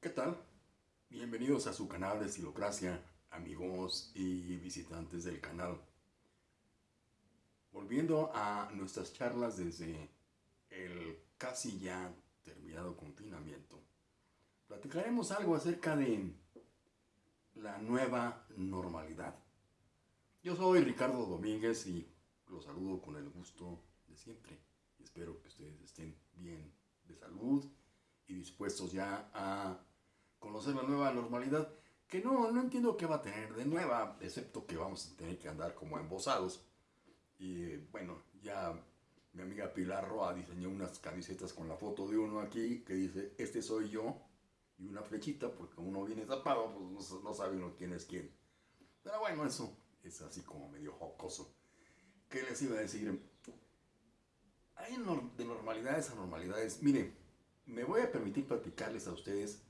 ¿Qué tal? Bienvenidos a su canal de Estilocracia, amigos y visitantes del canal. Volviendo a nuestras charlas desde el casi ya terminado confinamiento, platicaremos algo acerca de la nueva normalidad. Yo soy Ricardo Domínguez y los saludo con el gusto de siempre. Espero que ustedes estén bien de salud y dispuestos ya a conocer la nueva normalidad, que no, no entiendo qué va a tener de nueva, excepto que vamos a tener que andar como embosados. Y bueno, ya mi amiga Pilar Roa diseñó unas camisetas con la foto de uno aquí que dice, este soy yo, y una flechita, porque uno viene tapado, pues no, sabe uno quién es quién. Pero bueno, eso es así como medio jocoso. ¿Qué les iba a decir? Hay de normalidades a normalidades. Miren, me voy a permitir platicarles a ustedes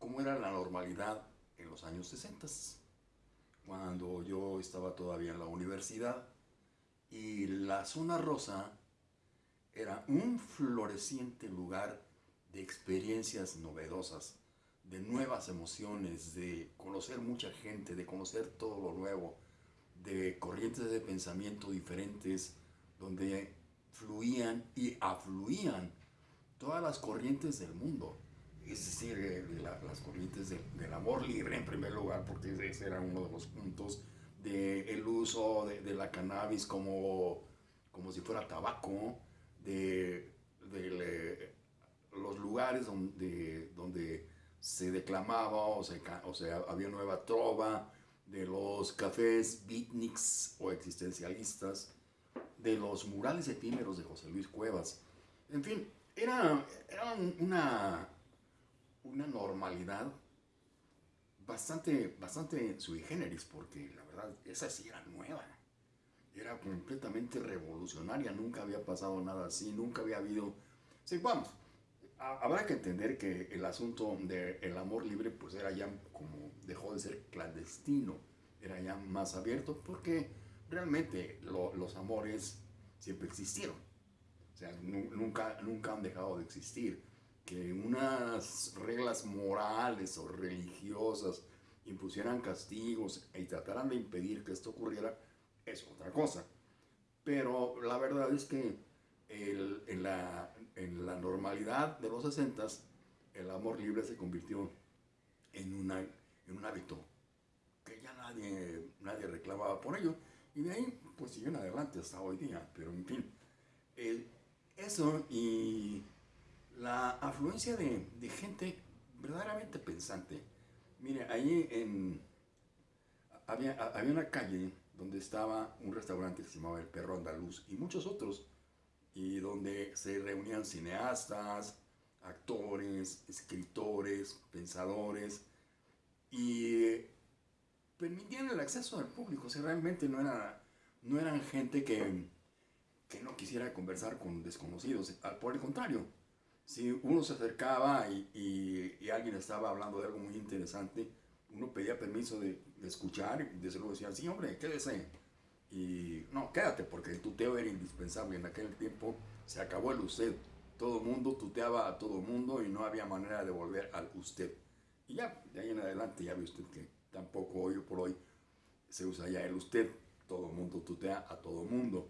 cómo era la normalidad en los años 60, cuando yo estaba todavía en la universidad y la zona rosa era un floreciente lugar de experiencias novedosas, de nuevas emociones, de conocer mucha gente, de conocer todo lo nuevo, de corrientes de pensamiento diferentes, donde fluían y afluían todas las corrientes del mundo. Es decir, eh, las corrientes del amor libre en primer lugar, porque ese era uno de los puntos del el uso de, la cannabis como, como si fuera tabaco, de, los lugares donde, donde se declamaba o, o sea, había nueva trova, de los cafés beatniks o existencialistas, de los murales efímeros de José Luis Cuevas. En fin, era, era una una normalidad bastante, bastante sui generis, porque la verdad, esa sí era nueva. Era completamente revolucionaria, nunca había pasado nada así, nunca había habido... Sí, vamos, habrá que entender que el asunto del amor libre pues era ya como dejó de ser clandestino, era ya más abierto porque realmente los amores siempre existieron. O sea, nunca, nunca han dejado de existir que unas reglas morales o religiosas impusieran castigos y trataran de impedir que esto ocurriera, es otra cosa. Pero la verdad es que en, la, en, la, normalidad de los 60 el amor libre se convirtió en, una, en un hábito que ya nadie, nadie reclamaba por ello. Y de ahí, pues siguió en adelante hasta hoy día. Pero en fin, eso y la afluencia de, gente verdaderamente pensante. Mire, ahí en, había, había una calle donde estaba un restaurante que se llamaba El Perro Andaluz y muchos otros, y donde se reunían cineastas, actores, escritores, pensadores, y permitían el acceso al público, o sea, realmente no, era, no eran gente que, que no quisiera conversar con desconocidos, por el contrario, si uno se acercaba y, alguien estaba hablando de algo muy interesante, uno pedía permiso de, escuchar y desde luego decía, sí hombre, quédese. Y no, quédate porque el tuteo era indispensable. En aquel tiempo se acabó el usted. Todo mundo tuteaba a todo mundo y no había manera de volver al usted. Y ya, de ahí en adelante ya ve usted que tampoco hoy por hoy se usa ya el usted. Todo mundo tutea a todo mundo.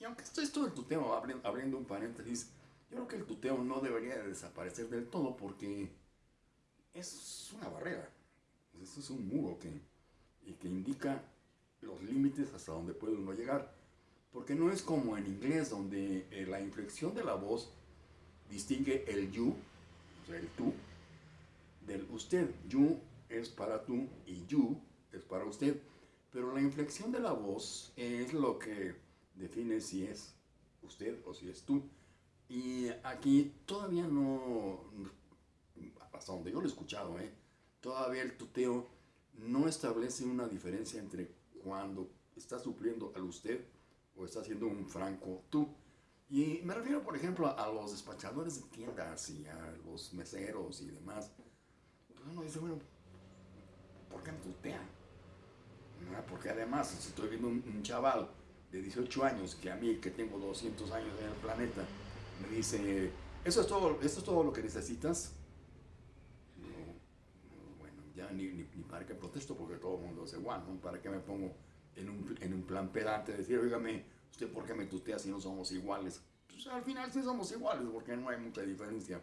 Y aunque esto es todo el tuteo, abriendo un paréntesis, yo creo que el tuteo no debería desaparecer del todo porque es una barrera. Esto es un muro que, y que indica los límites hasta donde puede uno llegar. Porque no es como en inglés donde eh, la inflexión de la voz distingue el you, o sea, el tú, del usted. You es para tú y you es para usted. Pero la inflexión de la voz es lo que define si es usted o si es tú. Y aquí todavía no, hasta donde yo lo he escuchado, ¿eh? todavía el tuteo no establece una diferencia entre cuando está supliendo al usted o está haciendo un franco tú. Y me refiero, por ejemplo, a los despachadores de tiendas y a los meseros y demás. Uno dice, bueno, ¿por qué me tutean? Porque además, si estoy viendo un, un chaval de 18 años, que a mí, que tengo 200 años en el planeta, me dice, ¿eso es todo, ¿eso es todo lo que necesitas? ya ni, ni, para qué protesto porque todo el mundo es igual, ¿no? ¿Para qué me pongo en un, en un plan pedante de decir, oígame, ¿usted por qué me tutea si no somos iguales? Pues al final sí somos iguales porque no hay mucha diferencia.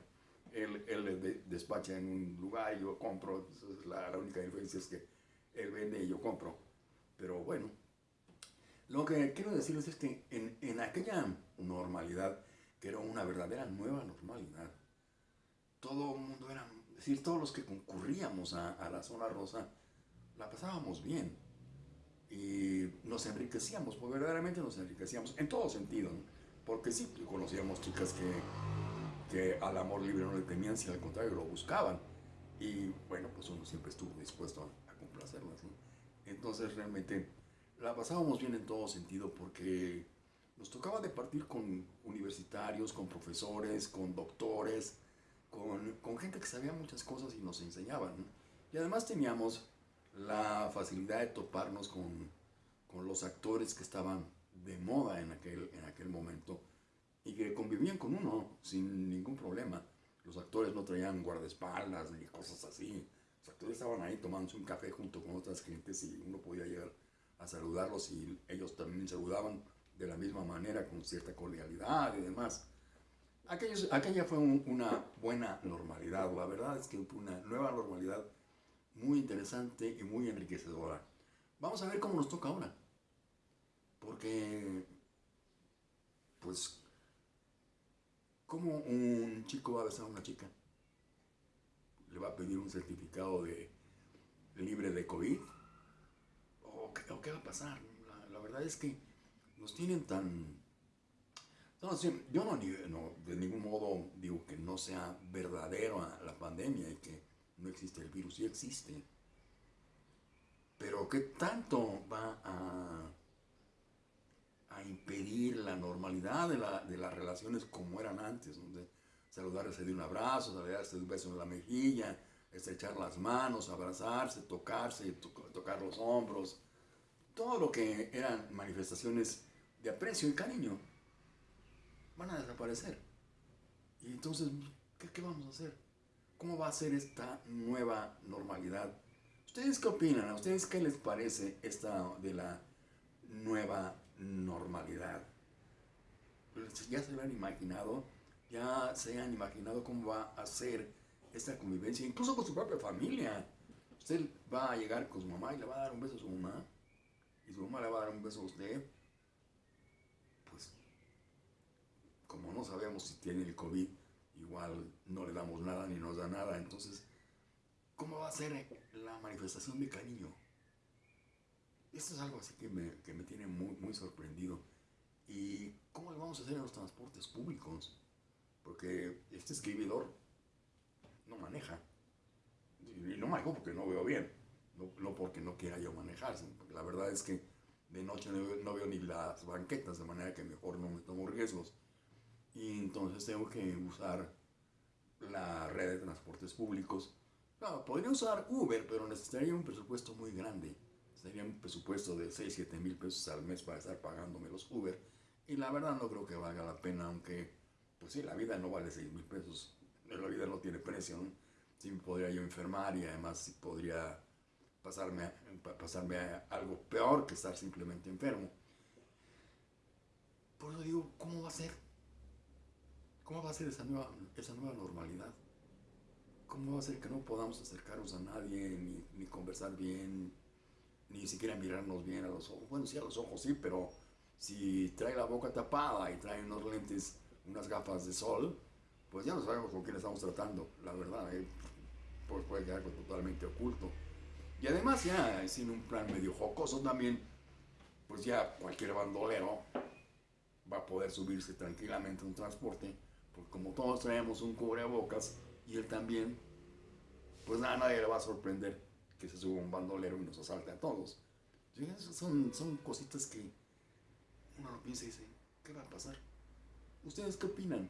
Él, él despacha en un lugar yo compro, la, la única diferencia es que él vende y yo compro. Pero bueno, lo que quiero decirles es que en, en aquella normalidad, que era una verdadera nueva normalidad, todo el mundo era, es decir, todos los que concurríamos a, la zona rosa, la pasábamos bien. Y nos enriquecíamos, pues verdaderamente nos enriquecíamos, en todo sentido, porque sí, conocíamos chicas que, que al amor libre no le temían, si al contrario lo buscaban. Y bueno, pues uno siempre estuvo dispuesto a, a complacerlas. ¿no? Entonces realmente la pasábamos bien en todo sentido porque nos tocaba departir con universitarios, con profesores, con doctores, con, con, gente que sabía muchas cosas y nos enseñaban. Y además teníamos la facilidad de toparnos con, con, los actores que estaban de moda en aquel, en aquel momento y que convivían con uno sin ningún problema. Los actores no traían guardaespaldas ni cosas así. Los actores estaban ahí tomándose un café junto con otras gentes y uno podía llegar a saludarlos y ellos también saludaban de la misma manera, con cierta cordialidad y demás. Aquella fue una buena normalidad, la verdad es que fue una nueva normalidad muy interesante y muy enriquecedora. Vamos a ver cómo nos toca ahora, porque, pues, ¿cómo un chico va a besar a una chica? ¿Le va a pedir un certificado de libre de COVID? ¿o qué va a pasar? La, verdad es que nos tienen tan... No, yo no, no, de ningún modo digo que no sea verdadero la pandemia y que no existe el virus, sí existe. Pero ¿qué tanto va a, impedir la normalidad de, la, de, las relaciones como eran antes? Donde saludarse de un abrazo, saludarse de un beso en la mejilla, estrechar las manos, abrazarse, tocarse, tocar los hombros, todo lo que eran manifestaciones de aprecio y cariño van a desaparecer. Y entonces, ¿qué, vamos a hacer? ¿Cómo va a ser esta nueva normalidad? ¿Ustedes qué opinan? ¿A ustedes qué les parece esta de la nueva normalidad? Pues, ¿Ya se lo han imaginado? ¿Ya se han imaginado cómo va a ser esta convivencia? Incluso con su propia familia. Usted va a llegar con su mamá y le va a dar un beso a su mamá y su mamá le va a dar un beso a usted, pues como no sabemos si tiene el COVID, igual no le damos nada ni nos da nada, entonces, ¿cómo va a ser la manifestación de cariño? Esto es algo así que me, que me tiene muy, muy sorprendido. ¿Y cómo le vamos a hacer en los transportes públicos? Porque este escribidor no maneja. Y no manejo porque no veo bien no, porque no quiera yo manejar, la verdad es que de noche no, veo ni las banquetas, de manera que mejor no me tomo riesgos. Y entonces tengo que usar la red de transportes públicos. Claro, podría usar Uber, pero necesitaría un presupuesto muy grande. Sería un presupuesto de 6, 7 mil pesos al mes para estar pagándome los Uber. Y la verdad no creo que valga la pena, aunque, pues sí, la vida no vale 6 mil pesos. La vida no tiene precio. Sí podría yo enfermar y además podría pasarme, pasarme a algo peor que estar simplemente enfermo. Por eso digo, ¿cómo va a ser? ¿Cómo va a ser esa nueva, esa nueva normalidad? ¿Cómo va a ser que no podamos acercarnos a nadie, ni, ni conversar bien, ni siquiera mirarnos bien a los ojos? Bueno, sí, a los ojos sí, pero si trae la boca tapada y trae unos lentes, unas gafas de sol, pues ya no sabemos con quién estamos tratando, la verdad, ¿eh? pues puede quedar totalmente oculto. Y además ya sin un plan medio jocoso también, pues ya cualquier bandolero va a poder subirse tranquilamente a un transporte, porque como todos traemos un cubrebocas y él también, pues nada, nadie le va a sorprender que se suba un bandolero y nos asalte a todos. Son, son cositas que uno lo piensa y dice, ¿qué va a pasar? ¿Ustedes qué opinan?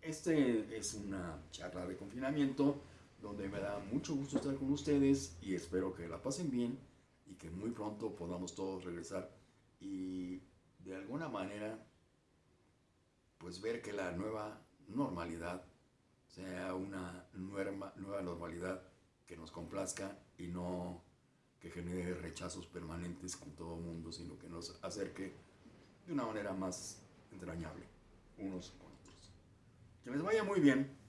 Este es una charla de confinamiento donde me da mucho gusto estar con ustedes y espero que la pasen bien y que muy pronto podamos todos regresar y de alguna manera pues ver que la nueva normalidad sea una nueva, nueva normalidad que nos complazca y no que genere rechazos permanentes con todo el mundo, sino que nos acerque de una manera más entrañable unos con otros. Que les vaya muy bien.